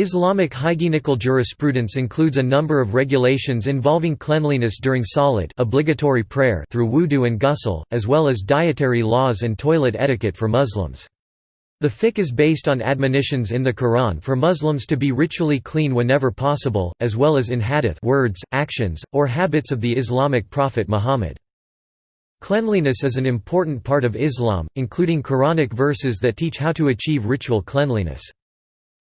Islamic hygienical jurisprudence includes a number of regulations involving cleanliness during salat obligatory prayer through wudu and ghusl, as well as dietary laws and toilet etiquette for Muslims. The fiqh is based on admonitions in the Quran for Muslims to be ritually clean whenever possible, as well as in hadith words, actions, or habits of the Islamic prophet Muhammad. Cleanliness is an important part of Islam, including Quranic verses that teach how to achieve ritual cleanliness.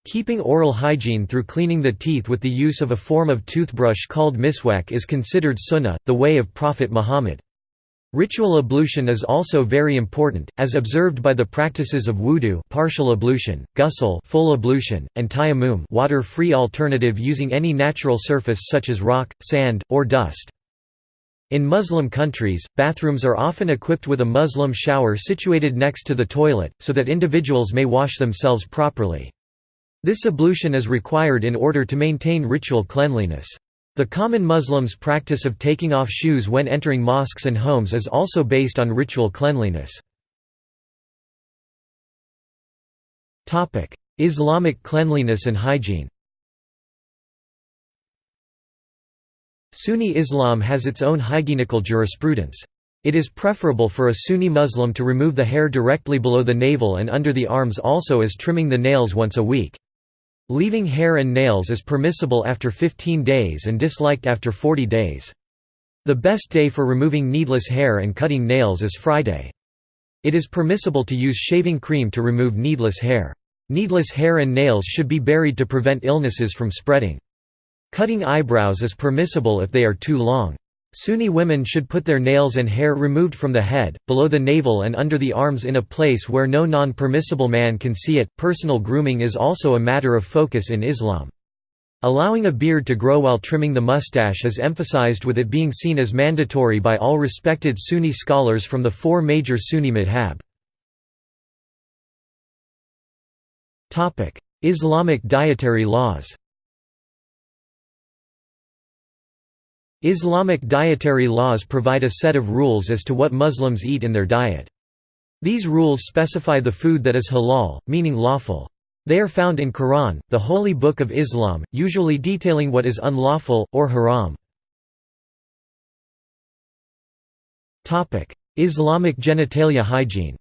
Keeping oral hygiene through cleaning the teeth with the use of a form of toothbrush called miswak is considered sunnah, the way of Prophet Muhammad. Ritual ablution is also very important, as observed by the practices of wudu partial ablution, ghusl full ablution, and tayammum water-free alternative using any natural surface such as rock, sand, or dust. In Muslim countries, bathrooms are often equipped with a Muslim shower situated next to the toilet, so that individuals may wash themselves properly. This ablution is required in order to maintain ritual cleanliness. The common Muslims' practice of taking off shoes when entering mosques and homes is also based on ritual cleanliness. Islamic cleanliness and hygiene Sunni Islam has its own hygienical jurisprudence. It is preferable for a Sunni Muslim to remove the hair directly below the navel and under the arms also as trimming the nails once a week. Leaving hair and nails is permissible after 15 days and disliked after 40 days. The best day for removing needless hair and cutting nails is Friday. It is permissible to use shaving cream to remove needless hair. Needless hair and nails should be buried to prevent illnesses from spreading. Cutting eyebrows is permissible if they are too long. Sunni women should put their nails and hair removed from the head, below the navel and under the arms in a place where no non-permissible man can see it. Personal grooming is also a matter of focus in Islam. Allowing a beard to grow while trimming the mustache is emphasized with it being seen as mandatory by all respected Sunni scholars from the four major Sunni madhab. Islamic dietary laws Islamic dietary laws provide a set of rules as to what Muslims eat in their diet. These rules specify the food that is halal, meaning lawful. They are found in Quran, the holy book of Islam, usually detailing what is unlawful, or haram. Islamic genitalia hygiene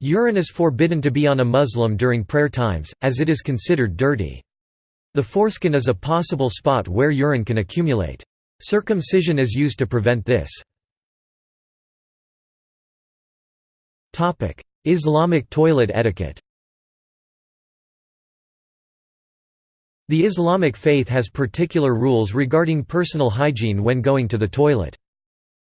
Urine is forbidden to be on a Muslim during prayer times, as it is considered dirty. The foreskin is a possible spot where urine can accumulate. Circumcision is used to prevent this. Islamic toilet etiquette The Islamic faith has particular rules regarding personal hygiene when going to the toilet.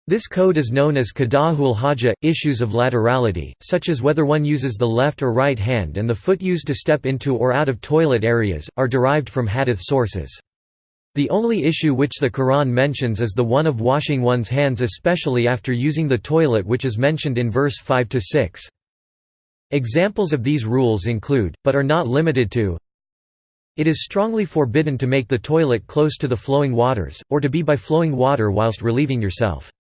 This code is known as Qada'ul Haja. Issues of laterality, such as whether one uses the left or right hand and the foot used to step into or out of toilet areas, are derived from hadith sources. The only issue which the Quran mentions is the one of washing one's hands especially after using the toilet which is mentioned in verse 5–6. Examples of these rules include, but are not limited to It is strongly forbidden to make the toilet close to the flowing waters, or to be by flowing water whilst relieving yourself.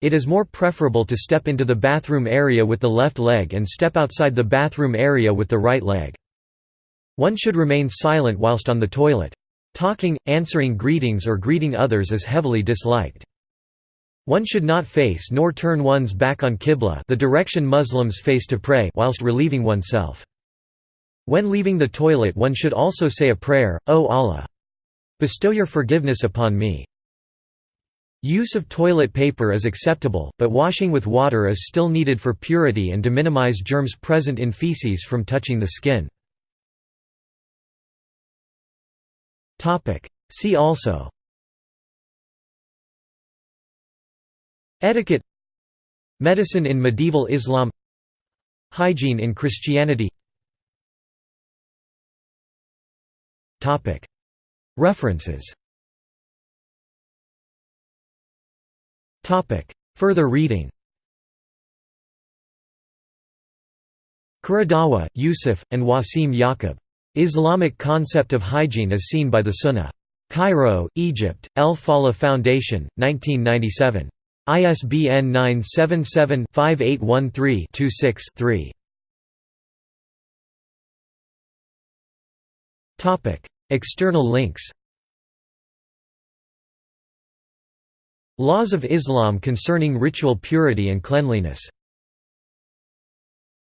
It is more preferable to step into the bathroom area with the left leg and step outside the bathroom area with the right leg. One should remain silent whilst on the toilet. Talking, answering greetings or greeting others is heavily disliked. One should not face nor turn one's back on Qibla the direction Muslims face to pray whilst relieving oneself. When leaving the toilet one should also say a prayer, O Allah! Bestow your forgiveness upon me. Use of toilet paper is acceptable, but washing with water is still needed for purity and to minimize germs present in feces from touching the skin. See also. Etiquette. Medicine in medieval Islam. Hygiene in Christianity. References Further reading Qaradawi, Yusuf, and Wasim Yaqub. Islamic Concept of Hygiene as Seen by the Sunnah. Cairo, Egypt, El Falah Foundation, 1997. ISBN 977-5813-26-3. External links Laws of Islam concerning ritual purity and cleanliness